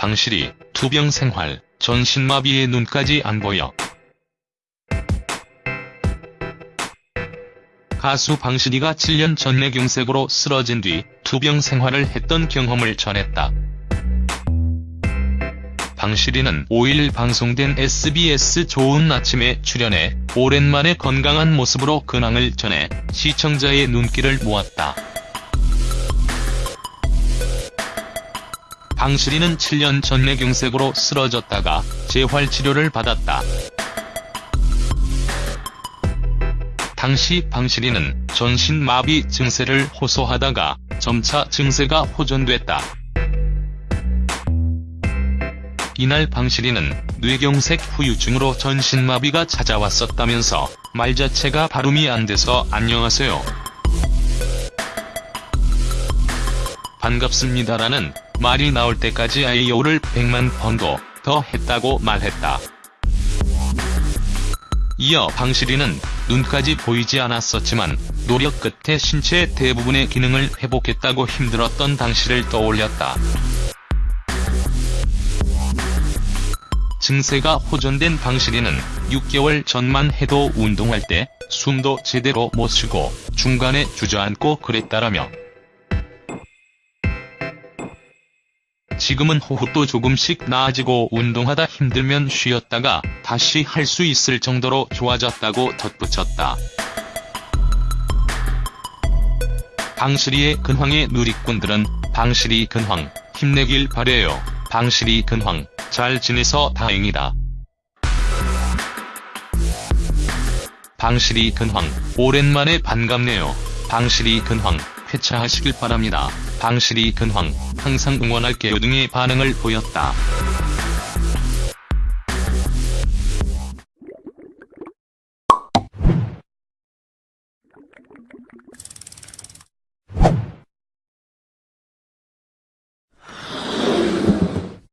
방실이 투병 생활, 전신마비에 눈까지 안 보여. 가수 방실이가 7년 전 뇌경색으로 쓰러진 뒤 투병 생활을 했던 경험을 전했다. 방실이는 5일 방송된 SBS 좋은 아침에 출연해 오랜만에 건강한 모습으로 근황을 전해 시청자의 눈길을 모았다. 방실이는 7년 전 뇌경색으로 쓰러졌다가 재활치료를 받았다. 당시 방실이는 전신마비 증세를 호소하다가 점차 증세가 호전됐다. 이날 방실이는 뇌경색 후유증으로 전신마비가 찾아왔었다면서 말 자체가 발음이 안 돼서 안녕하세요. 반갑습니다라는 말이 나올 때까지 아이오를 100만 번도 더 했다고 말했다. 이어 방실이는 눈까지 보이지 않았었지만 노력 끝에 신체 대부분의 기능을 회복했다고 힘들었던 당시를 떠올렸다. 증세가 호전된 방실이는 6개월 전만 해도 운동할 때 숨도 제대로 못 쉬고 중간에 주저앉고 그랬다라며 지금은 호흡도 조금씩 나아지고 운동하다 힘들면 쉬었다가 다시 할 수 있을 정도로 좋아졌다고 덧붙였다. 방실이의 근황에 누리꾼들은 방실이 근황 힘내길 바래요. 방실이 근황 잘 지내서 다행이다. 방실이 근황 오랜만에 반갑네요. 방실이 근황 회차하시길 바랍니다. 방실이 근황, 항상 응원할게요 등의 반응을 보였다.